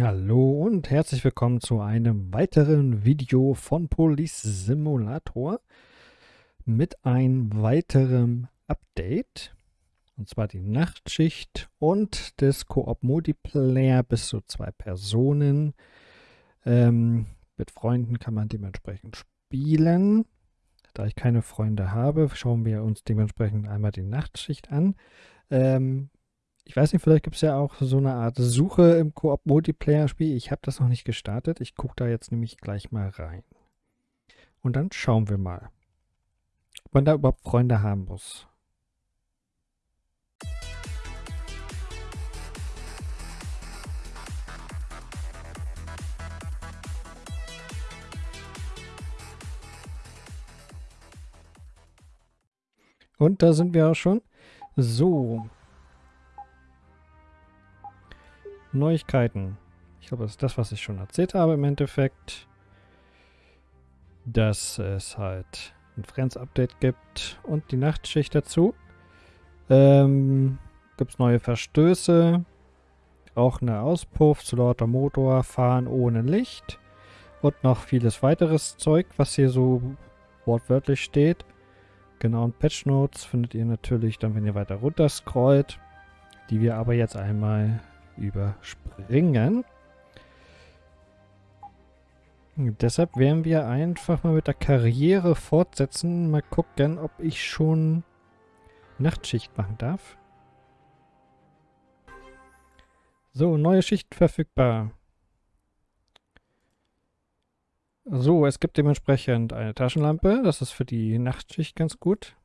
Hallo und herzlich willkommen zu einem weiteren Video von Police Simulator mit einem weiteren Update. Und zwar die Nachtschicht und des Koop Multiplayer bis zu zwei Personen. Ähm, mit Freunden kann man dementsprechend spielen. Da ich keine Freunde habe, schauen wir uns dementsprechend einmal die Nachtschicht an. Ähm, ich weiß nicht, vielleicht gibt es ja auch so eine Art Suche im Koop-Multiplayer-Spiel. Ich habe das noch nicht gestartet. Ich gucke da jetzt nämlich gleich mal rein. Und dann schauen wir mal, ob man da überhaupt Freunde haben muss. Und da sind wir auch schon. So, Neuigkeiten. Ich glaube, das ist das, was ich schon erzählt habe im Endeffekt. Dass es halt ein Friends-Update gibt und die Nachtschicht dazu. Ähm, gibt es neue Verstöße. Auch eine Auspuff zu lauter Motor, Fahren ohne Licht. Und noch vieles weiteres Zeug, was hier so wortwörtlich steht. Genau, und Patch Notes findet ihr natürlich dann, wenn ihr weiter runter scrollt. Die wir aber jetzt einmal überspringen. Deshalb werden wir einfach mal mit der Karriere fortsetzen. Mal gucken, ob ich schon Nachtschicht machen darf. So, neue Schicht verfügbar. So, es gibt dementsprechend eine Taschenlampe. Das ist für die Nachtschicht ganz gut.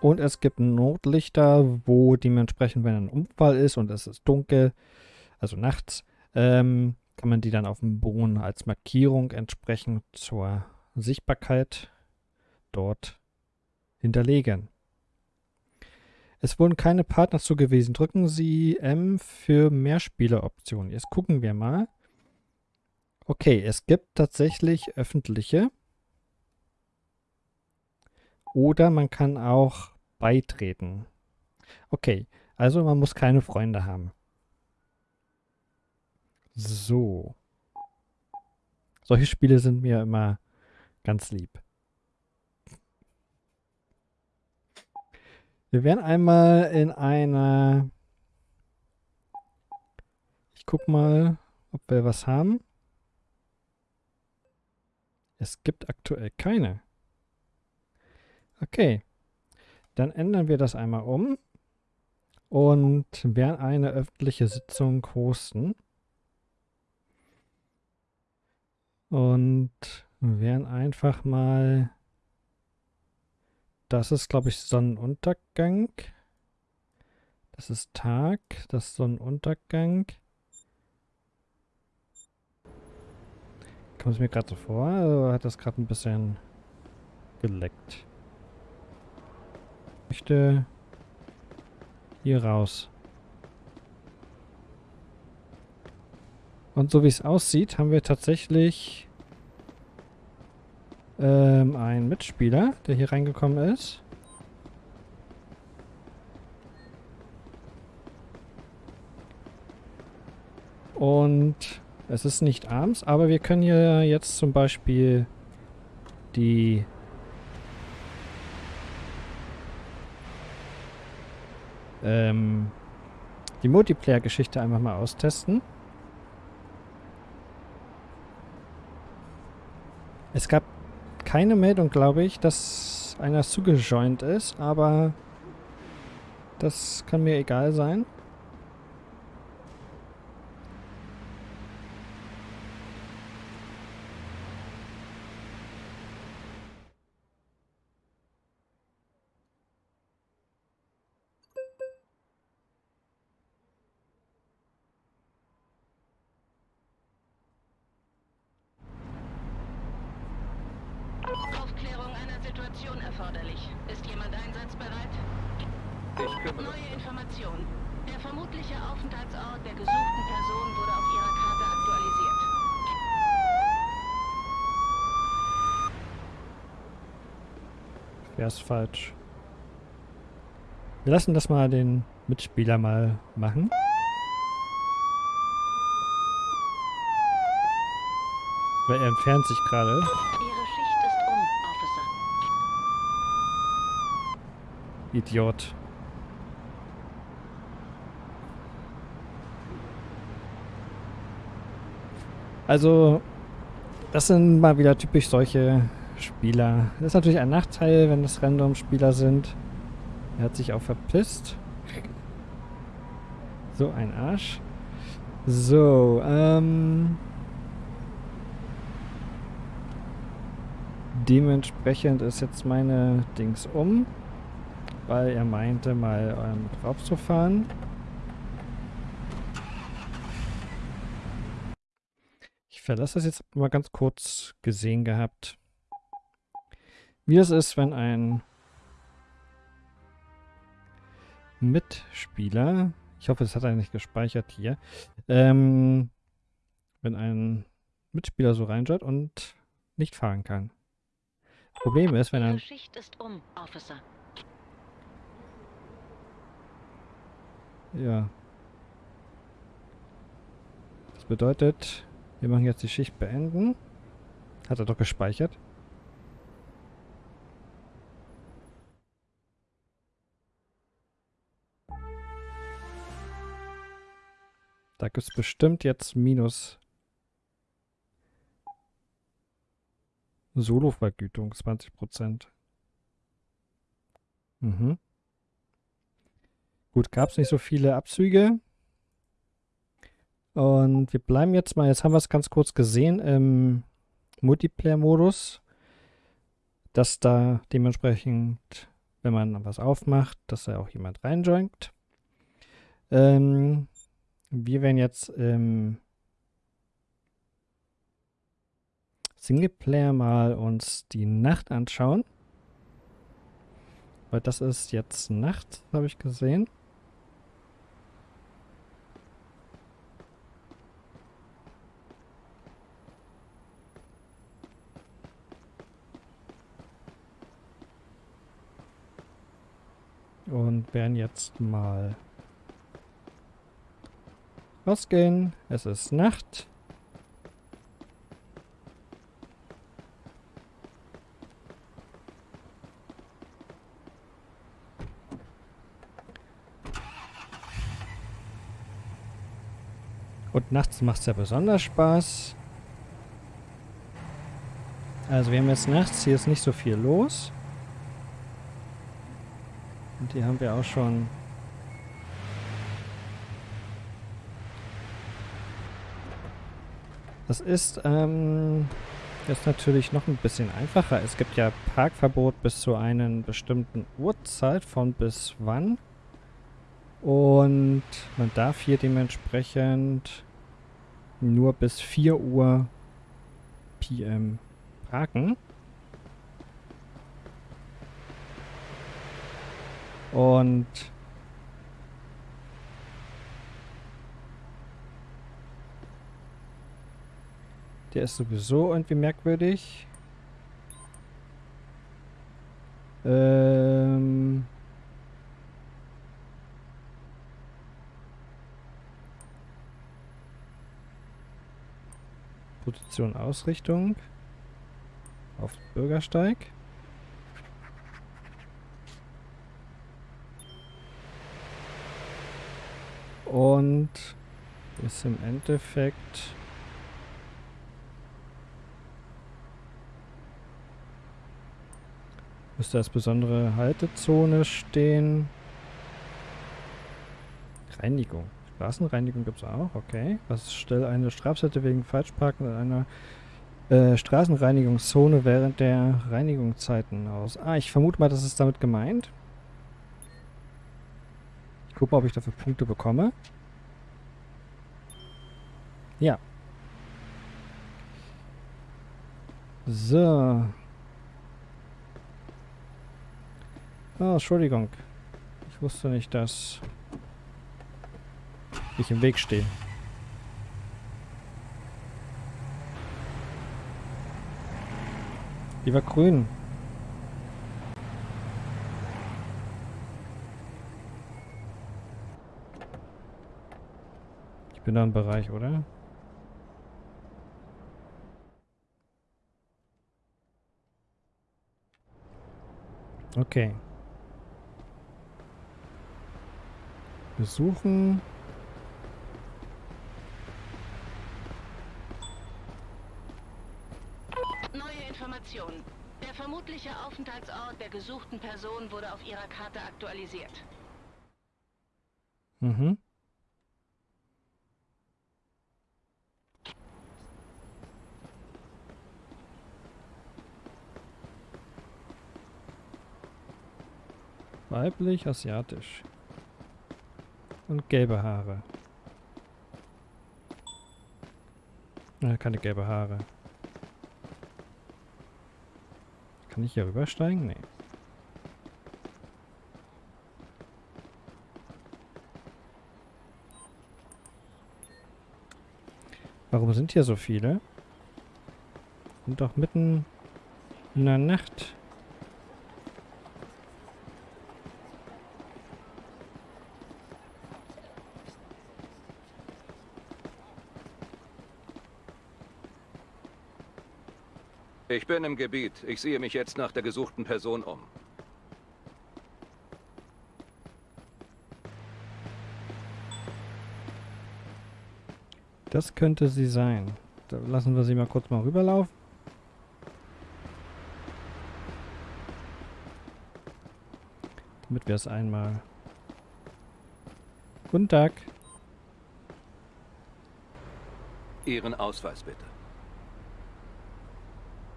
Und es gibt Notlichter, wo dementsprechend, wenn ein Unfall ist und es ist dunkel, also nachts, ähm, kann man die dann auf dem Boden als Markierung entsprechend zur Sichtbarkeit dort hinterlegen. Es wurden keine Partner zugewiesen. Drücken Sie M für Mehrspieleroptionen. Jetzt gucken wir mal. Okay, es gibt tatsächlich öffentliche. Oder man kann auch beitreten. Okay, also man muss keine Freunde haben. So. Solche Spiele sind mir immer ganz lieb. Wir werden einmal in einer... Ich guck mal, ob wir was haben. Es gibt aktuell keine. Okay. Dann ändern wir das einmal um und werden eine öffentliche Sitzung hosten. Und werden einfach mal... Das ist, glaube ich, Sonnenuntergang. Das ist Tag, das ist Sonnenuntergang. Kommt es mir gerade so vor, oder hat das gerade ein bisschen geleckt? Möchte hier raus. Und so wie es aussieht, haben wir tatsächlich ähm, einen Mitspieler, der hier reingekommen ist. Und es ist nicht abends, aber wir können hier jetzt zum Beispiel die ähm, die Multiplayer-Geschichte einfach mal austesten. Es gab keine Meldung, glaube ich, dass einer zugejoint ist, aber das kann mir egal sein. Situation erforderlich. Ist jemand einsatzbereit? Ich kümmere Neue Informationen. Der vermutliche Aufenthaltsort der gesuchten Person wurde auf ihrer Karte aktualisiert. Wär's falsch. Wir lassen das mal den Mitspieler mal machen. Weil er entfernt sich gerade. Idiot. Also, das sind mal wieder typisch solche Spieler. Das ist natürlich ein Nachteil, wenn es Random-Spieler sind. Er hat sich auch verpisst. So ein Arsch. So, ähm... Dementsprechend ist jetzt meine Dings um, weil er meinte, mal ähm, drauf zu fahren. Ich verlasse das jetzt mal ganz kurz gesehen gehabt, wie es ist, wenn ein Mitspieler, ich hoffe, es hat er nicht gespeichert hier, ähm, wenn ein Mitspieler so reinschaut und nicht fahren kann. Problem ist, wenn er... Schicht ist um, Officer. Ja. Das bedeutet, wir machen jetzt die Schicht beenden. Hat er doch gespeichert. Da gibt es bestimmt jetzt Minus. Solo-Vergütung 20%. Mhm. Gut, gab es nicht so viele Abzüge. Und wir bleiben jetzt mal, jetzt haben wir es ganz kurz gesehen im Multiplayer-Modus, dass da dementsprechend, wenn man was aufmacht, dass da auch jemand reinjoint. Ähm, wir werden jetzt im Singleplayer mal uns die Nacht anschauen. Weil das ist jetzt Nacht, habe ich gesehen. Und werden jetzt mal rausgehen. Es ist Nacht. Und nachts macht es ja besonders Spaß. Also wir haben jetzt nachts, hier ist nicht so viel los. Hier haben wir auch schon Das ist ähm, jetzt natürlich noch ein bisschen einfacher. Es gibt ja Parkverbot bis zu einer bestimmten Uhrzeit von bis wann. Und man darf hier dementsprechend nur bis 4 Uhr PM parken. Und der ist sowieso irgendwie merkwürdig. Ähm Position Ausrichtung auf Bürgersteig. Und ist im Endeffekt müsste als besondere Haltezone stehen. Reinigung. Straßenreinigung gibt es auch, okay. Was stellt eine Strafseite wegen Falschparken in einer äh, Straßenreinigungszone während der Reinigungszeiten aus? Ah, ich vermute mal, das ist damit gemeint. Ich gucke mal, ob ich dafür Punkte bekomme. Ja. So. Oh, Entschuldigung. Ich wusste nicht, dass ich im Weg stehe. Die war grün. Ich bin da im Bereich, oder? Okay. Besuchen. Neue Informationen. Der vermutliche Aufenthaltsort der gesuchten Person wurde auf ihrer Karte aktualisiert. Mhm. Weiblich, asiatisch. Und gelbe Haare. Äh, keine gelbe Haare. Kann ich hier rübersteigen? Nee. Warum sind hier so viele? Sind doch mitten in der Nacht. Ich bin im Gebiet. Ich sehe mich jetzt nach der gesuchten Person um. Das könnte sie sein. Da lassen wir sie mal kurz mal rüberlaufen. Damit wir es einmal... Guten Tag. Ihren Ausweis bitte.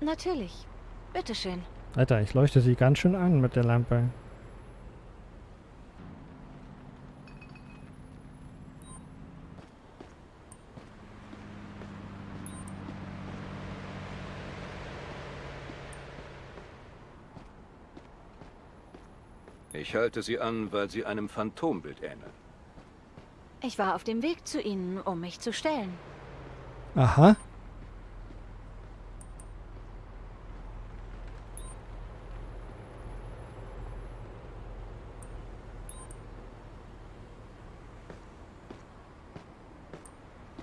Natürlich. Bitteschön. Alter, ich leuchte sie ganz schön an mit der Lampe. Ich halte Sie an, weil Sie einem Phantombild ähneln. Ich war auf dem Weg zu Ihnen, um mich zu stellen. Aha.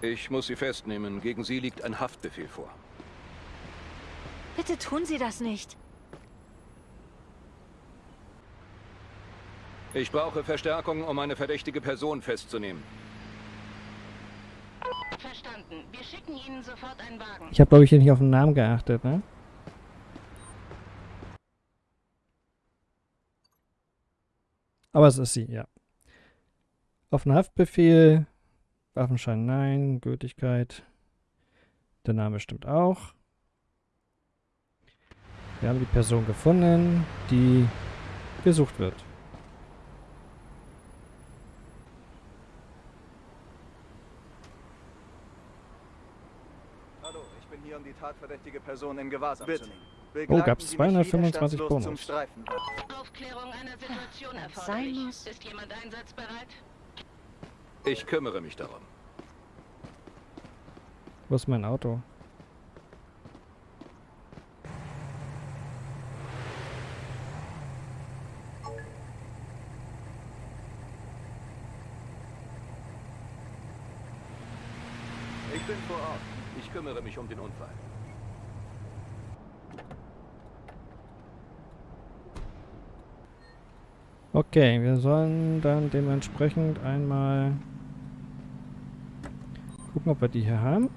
Ich muss Sie festnehmen. Gegen Sie liegt ein Haftbefehl vor. Bitte tun Sie das nicht. Ich brauche Verstärkung, um eine verdächtige Person festzunehmen. Verstanden. Wir schicken Ihnen sofort einen Wagen. Ich habe, glaube ich, hier nicht auf den Namen geachtet, ne? Aber es ist sie, ja. Auf den Haftbefehl. Waffenschein nein. Gültigkeit. Der Name stimmt auch. Wir haben die Person gefunden, die gesucht wird. Hallo, ich bin hier, um die tatverdächtige Person in Gewahrsam Bitte. zu nehmen. Oh, Begleiten gab's Sie mich 225 widerstandslos Bonus. Aufklärung einer Situation erforderlich. sein muss. Ist jemand einsatzbereit? Ich kümmere mich darum. Wo ist mein Auto? Ich bin vor Ort. Ich kümmere mich um den Unfall. Okay, wir sollen dann dementsprechend einmal gucken, ob wir die hier haben.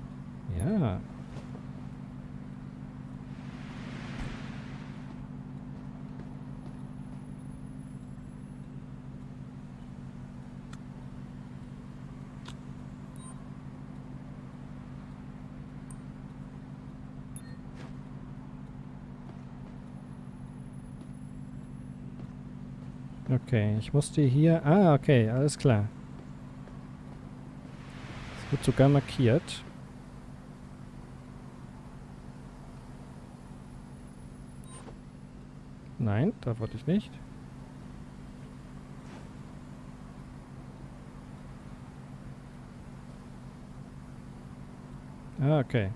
Ja. Okay, ich musste hier... Ah, okay, alles klar. Wird sogar markiert. Nein, da wollte ich nicht. Ah, okay.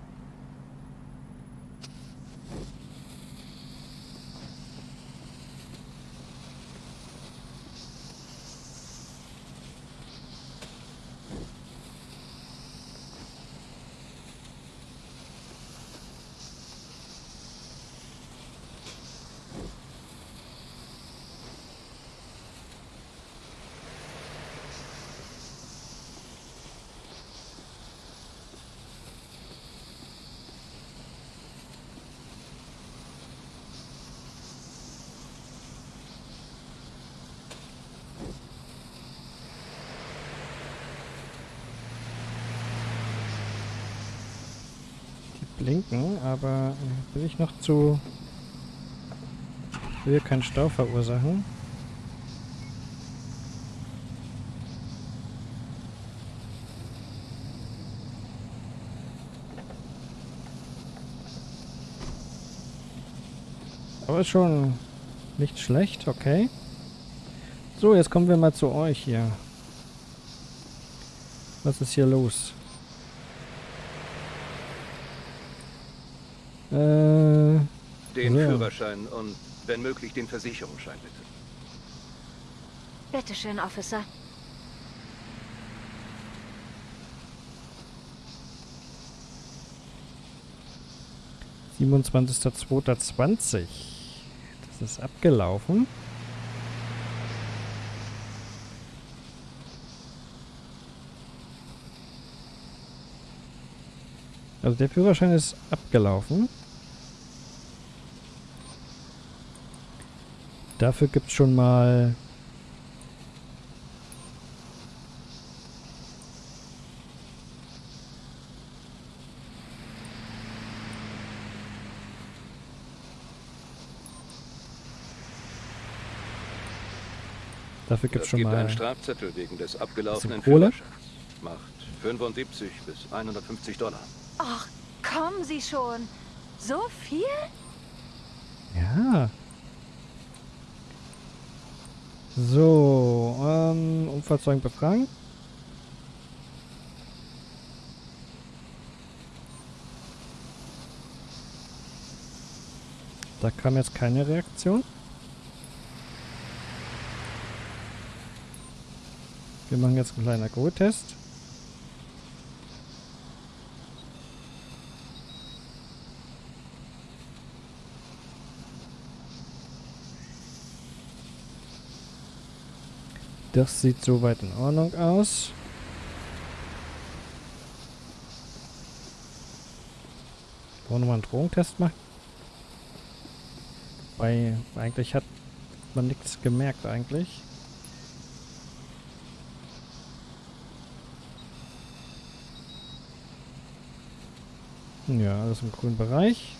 Linken, aber äh, will ich noch zu... will keinen Stau verursachen. Aber ist schon nicht schlecht, okay. So, jetzt kommen wir mal zu euch hier. Was ist hier los? Äh, Den Ja. Führerschein und, wenn möglich, den Versicherungsschein bitte. Bitteschön, Officer. siebenundzwanzigster zweiter zwanzig. Das ist abgelaufen. Also der Führerschein ist abgelaufen. Dafür gibt es schon mal Dafür gibt es Es schon gibt einen mal Strafzettel wegen des abgelaufenen Kohle? Führerscheins. Macht 75 bis 150 Dollar. Ach, kommen Sie schon. So viel? Ja. So, ähm, Unfallzeugen befragen. Da kam jetzt keine Reaktion. Wir machen jetzt einen kleinen Alkoholtest. Das sieht soweit in Ordnung aus. Wollen wir mal einen Drogentest machen? Weil eigentlich hat man nichts gemerkt eigentlich. Ja, alles im grünen Bereich.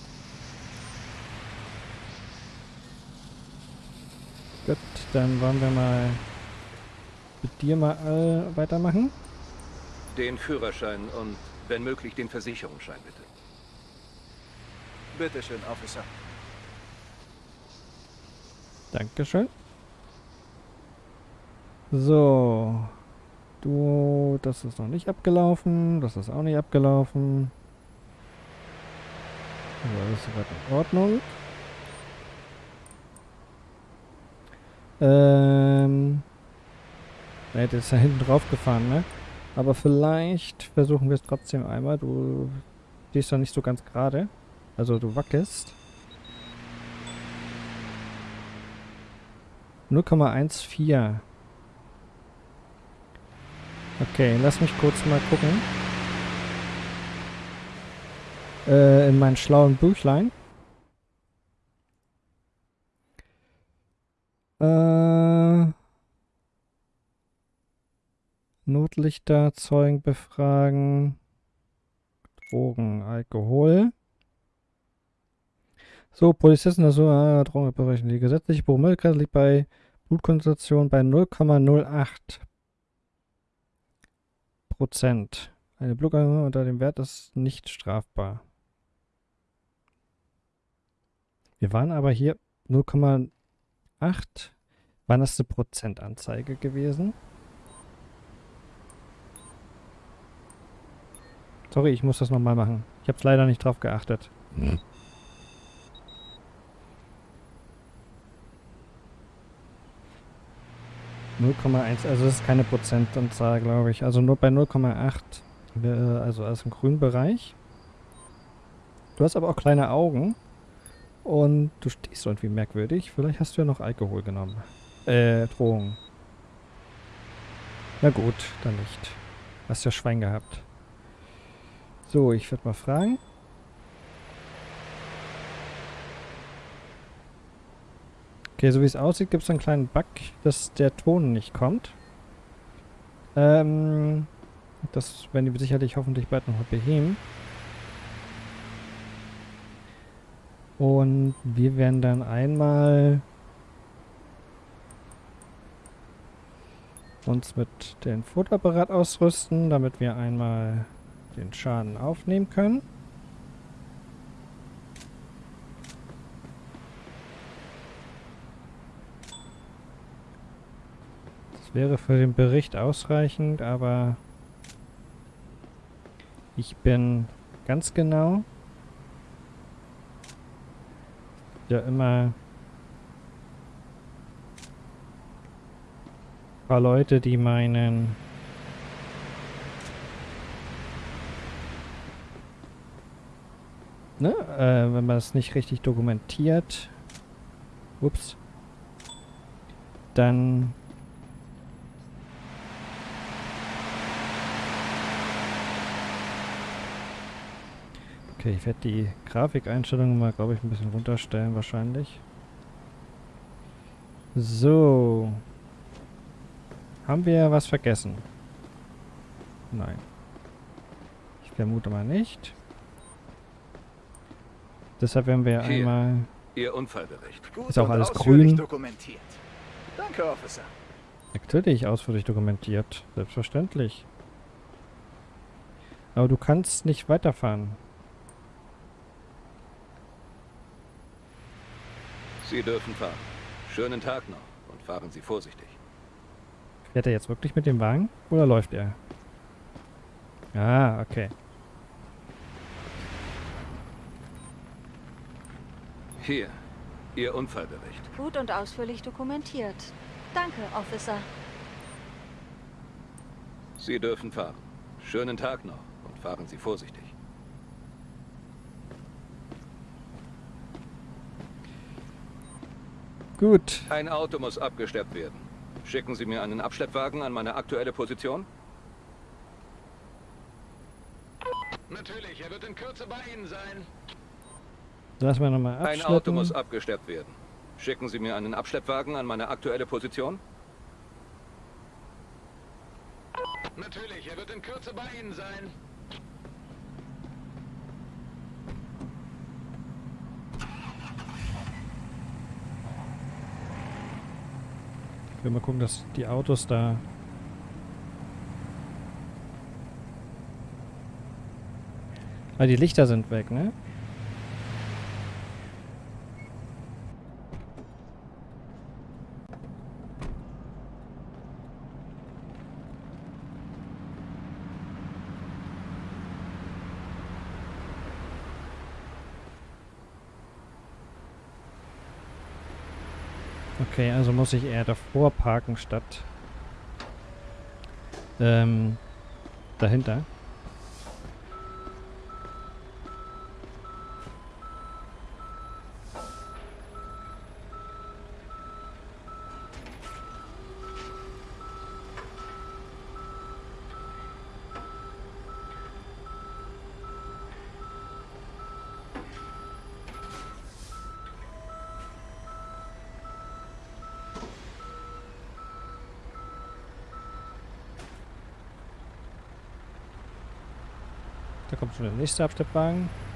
Gut, dann wollen wir mal mit dir mal äh, weitermachen. Den Führerschein und, wenn möglich, den Versicherungsschein bitte. Bitteschön, Officer. Dankeschön. So. Du, das ist noch nicht abgelaufen. Das ist auch nicht abgelaufen. So, alles soweit in Ordnung. Ähm. Er hätte jetzt da hinten drauf gefahren, ne? Aber vielleicht versuchen wir es trotzdem einmal. Du stehst da nicht so ganz gerade. Also du wackelst. 0,14. Okay, lass mich kurz mal gucken. Äh, in meinen schlauen Büchlein. Äh, Notlichter, Zeugen befragen. Drogen, Alkohol. So, Polizisten, also äh, Drogenbereichen. Die gesetzliche Promillegrenze liegt bei Blutkonzentration bei 0,08 Prozent. Eine Blutung unter dem Wert ist nicht strafbar. Wir waren aber hier 0,8. Wann ist eine Prozentanzeige gewesen? Sorry, ich muss das nochmal machen. Ich habe es leider nicht drauf geachtet. ...0,1, also das ist keine Prozentanzahl, glaube ich. Also nur bei 0,8, äh, also alles im grünen Bereich. Du hast aber auch kleine Augen. Und du stehst irgendwie merkwürdig. Vielleicht hast du ja noch Alkohol genommen. Äh, Drogen. Na gut, dann nicht. Hast ja Schwein gehabt. So, ich werde mal fragen. Okay, so wie es aussieht, gibt es einen kleinen Bug, dass der Ton nicht kommt. Ähm, das werden die sicherlich hoffentlich bald noch mal beheben. Und wir werden dann einmal uns mit dem Fotoapparat ausrüsten, damit wir einmal den Schaden aufnehmen können. Das wäre für den Bericht ausreichend, aber ich bin ganz genau ja immer ein paar Leute, die meinen ne, äh, wenn man es nicht richtig dokumentiert ups dann Okay, ich werde die Grafikeinstellungen mal, glaube ich, ein bisschen runterstellen wahrscheinlich. So. Haben wir was vergessen? Nein. Ich vermute mal nicht. Deshalb werden wir Hier. einmal... Ihr Unfallbericht. Gut Ist auch alles grün. dokumentiert. Danke, Officer. Natürlich ausführlich dokumentiert. Selbstverständlich. Aber du kannst nicht weiterfahren. Sie dürfen fahren. Schönen Tag noch und fahren Sie vorsichtig. Fährt er jetzt wirklich mit dem Wagen? Oder läuft er? Ah, okay. Hier, Ihr Unfallbericht. Gut und ausführlich dokumentiert. Danke, Officer. Sie dürfen fahren. Schönen Tag noch und fahren Sie vorsichtig. Gut. Ein Auto muss abgeschleppt werden. Schicken Sie mir einen Abschleppwagen an meine aktuelle Position? Natürlich, er wird in Kürze bei Ihnen sein. Lassen wir nochmal Ein Auto muss abschleppen. abgeschleppt werden. Schicken Sie mir einen Abschleppwagen an meine aktuelle Position? Natürlich, er wird in Kürze bei Ihnen sein. Ich will mal gucken, dass die Autos da... Ah, die Lichter sind weg, ne? Okay, also muss ich eher davor parken statt ähm, dahinter. Da kommt schon der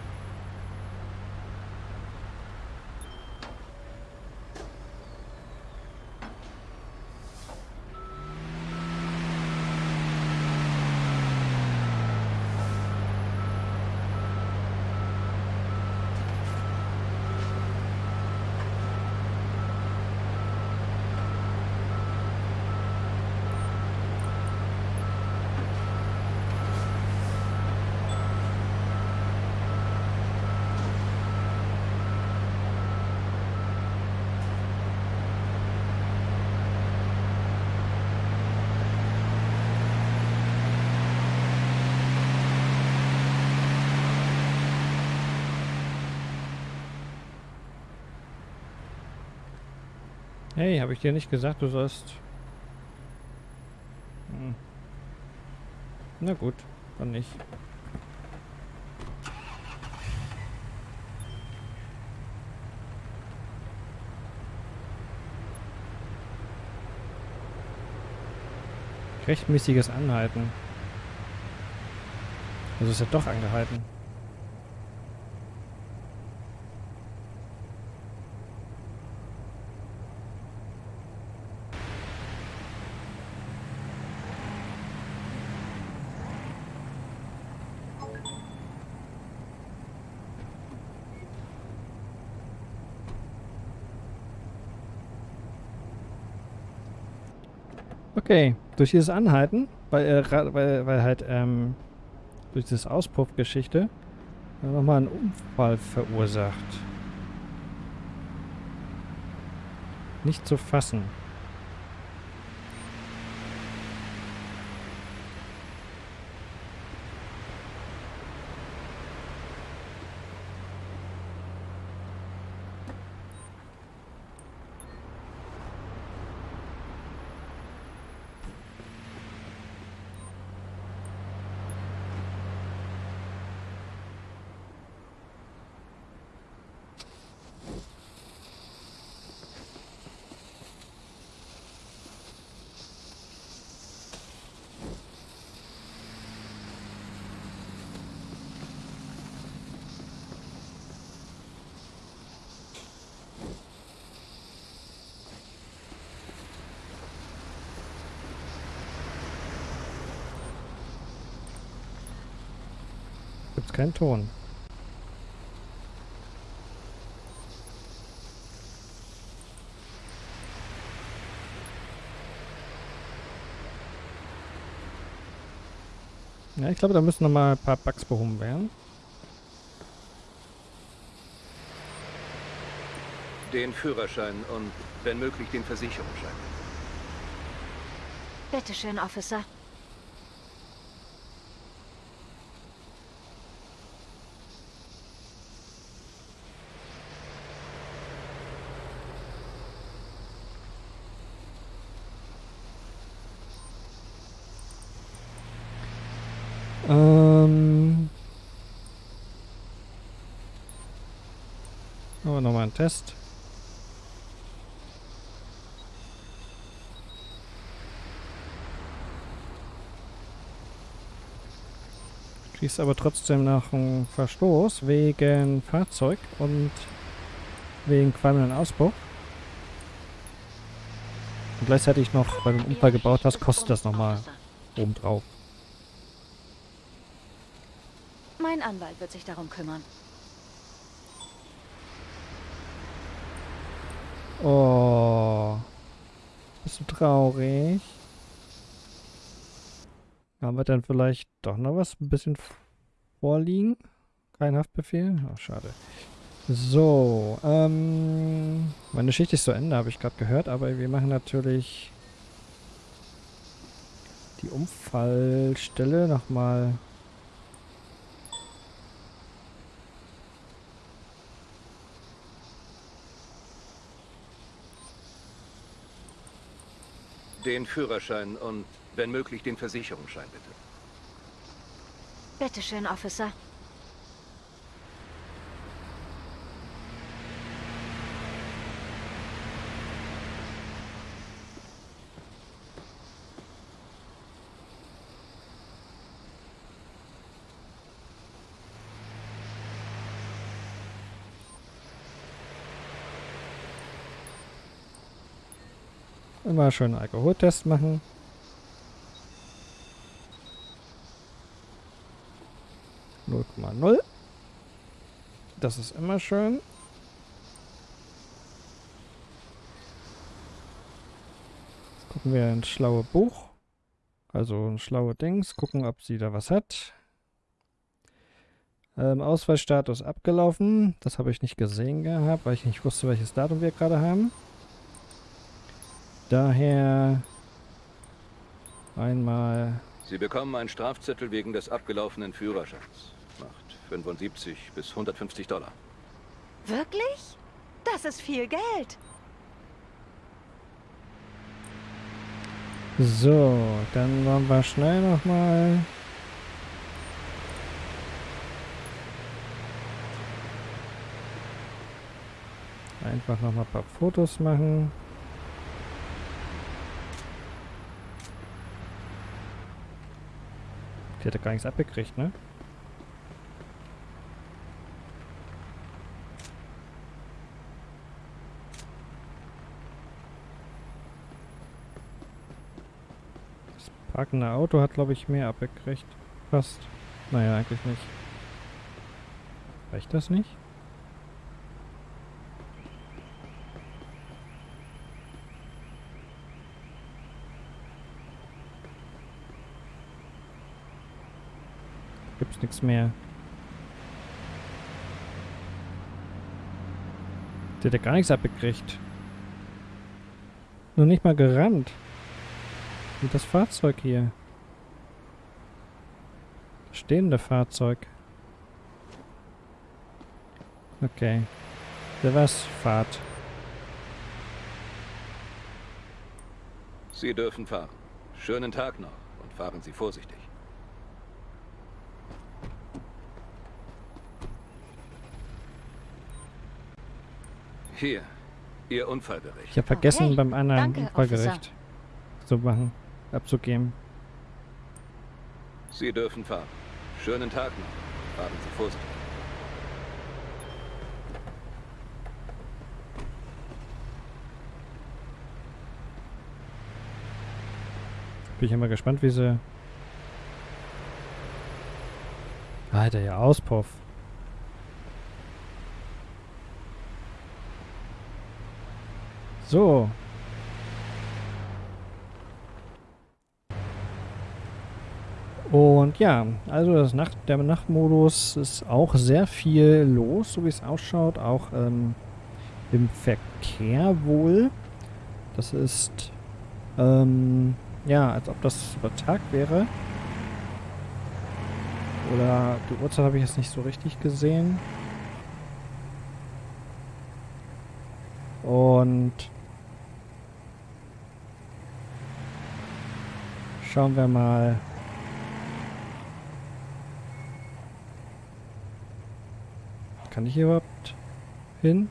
Hey, habe ich dir nicht gesagt, du sollst... Hm. Na gut, dann nicht. Rechtmäßiges Anhalten. Also ist ja doch angehalten. Okay, durch dieses Anhalten, weil, äh, weil, weil halt ähm, durch dieses Auspuffgeschichte nochmal einen Unfall verursacht. Nicht zu fassen. Gibt's keinen Ton. Ja, ich glaube, da müssen noch mal ein paar Bugs behoben werden. Den Führerschein und, wenn möglich, den Versicherungsschein. Bitte schön, Officer. Ähm. Aber nochmal ein Test. Kriegst aber trotzdem noch einen Verstoß wegen Fahrzeug und wegen qualmenden Auspuff. Und gleichzeitig noch, weil du einen Unfall gebaut hast, kostet das nochmal obendrauf. Anwalt wird sich darum kümmern. Oh. Bist du traurig? Haben wir dann vielleicht doch noch was ein bisschen vorliegen? Kein Haftbefehl? Ach, schade. So, ähm, meine Schicht ist zu Ende, habe ich gerade gehört, aber wir machen natürlich die Unfallstelle nochmal Den Führerschein und, wenn möglich, den Versicherungsschein, bitte. Bitte schön, Officer. Immer schön einen Alkoholtest machen. Null Komma null. Das ist immer schön. Jetzt gucken wir ins schlaue Buch. Also ein schlaue Dings. Gucken, ob sie da was hat. Ähm, Ausweisstatus abgelaufen. Das habe ich nicht gesehen gehabt, weil ich nicht wusste, welches Datum wir gerade haben. Daher einmal Sie bekommen einen Strafzettel wegen des abgelaufenen Führerscheins. Macht 75 bis 150 Dollar. Wirklich? Das ist viel Geld. So, dann wollen wir schnell nochmal. Einfach nochmal ein paar Fotos machen. Die hat ja gar nichts abgekriegt, ne? Das parkende Auto hat, glaube ich, mehr abgekriegt. Fast. Naja, eigentlich nicht. Reicht das nicht? Gibt's nichts mehr. Der hat ja gar nichts abgekriegt. Nur nicht mal gerannt. Wie das Fahrzeug hier. Das stehende Fahrzeug. Okay. Der was? Fahrt. Sie dürfen fahren. Schönen Tag noch und fahren Sie vorsichtig. Hier, Ihr Unfallbericht. Ich habe vergessen, Okay. beim anderen Danke, Unfallgericht zu machen, abzugeben. Sie dürfen fahren. Schönen Tag noch. Fahren Sie vorsichtig. Bin ich mal gespannt, wie sie... Alter, ja, Auspuff. So. Und ja, also das Nacht, der Nachtmodus ist auch sehr viel los, so wie es ausschaut. Auch ähm, im Verkehr wohl. Das ist ähm, ja, als ob das über Tag wäre. Oder die Uhrzeit habe ich jetzt nicht so richtig gesehen. Und schauen wir mal. Kann ich hier überhaupt hin?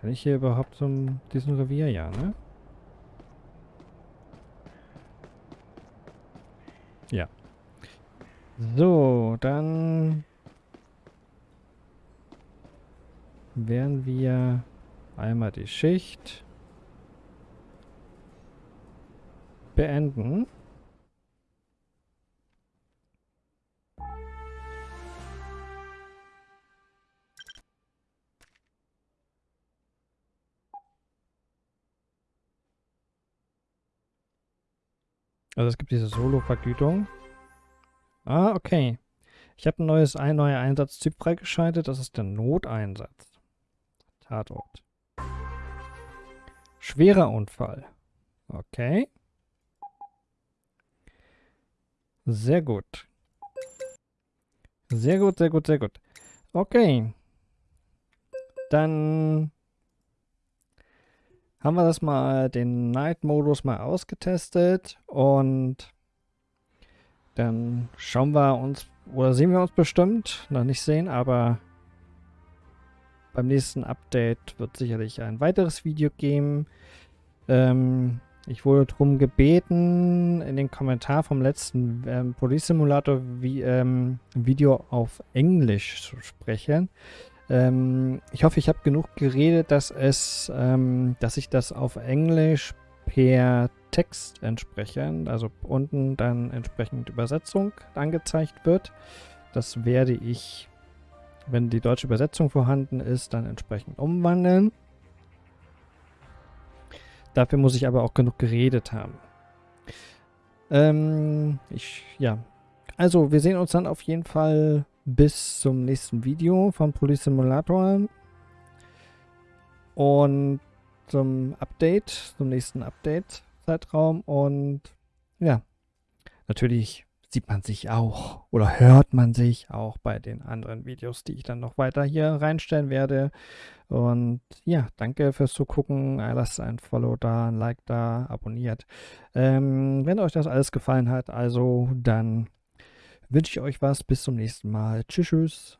Kann ich hier überhaupt zum diesem Revier? Ja, ne? Ja. So, dann werden wir einmal die Schicht beenden. Also es gibt diese Solo-Vergütung. Ah, okay. Ich habe ein neues, ein neuer Einsatztyp freigeschaltet. Das ist der Noteinsatz. Tatort. Schwerer Unfall. Okay. Sehr gut. Sehr gut, sehr gut, sehr gut. Okay. Dann haben wir das mal, den Night-Modus mal ausgetestet und dann schauen wir uns, oder sehen wir uns bestimmt, noch nicht sehen, aber beim nächsten Update wird sicherlich ein weiteres Video geben. Ähm, ich wurde darum gebeten, in den Kommentar vom letzten ähm, Police Simulator wie, ähm, Video auf Englisch zu sprechen. Ähm, ich hoffe, ich habe genug geredet, dass es, ähm, dass ich das auf Englisch per Text entsprechend, also unten dann entsprechend Übersetzung angezeigt wird. Das werde ich, wenn die deutsche Übersetzung vorhanden ist, dann entsprechend umwandeln. Dafür muss ich aber auch genug geredet haben. Ähm, ich, ja. Also, wir sehen uns dann auf jeden Fall bis zum nächsten Video von Police Simulator. Und zum Update, zum nächsten Update-Zeitraum. Und ja, natürlich sieht man sich auch oder hört man sich auch bei den anderen Videos, die ich dann noch weiter hier reinstellen werde. Und ja, danke fürs Zugucken. Lasst ein Follow da, ein Like da, abonniert. Ähm, wenn euch das alles gefallen hat, also dann wünsche ich euch was. Bis zum nächsten Mal. Tschüss. tschüss.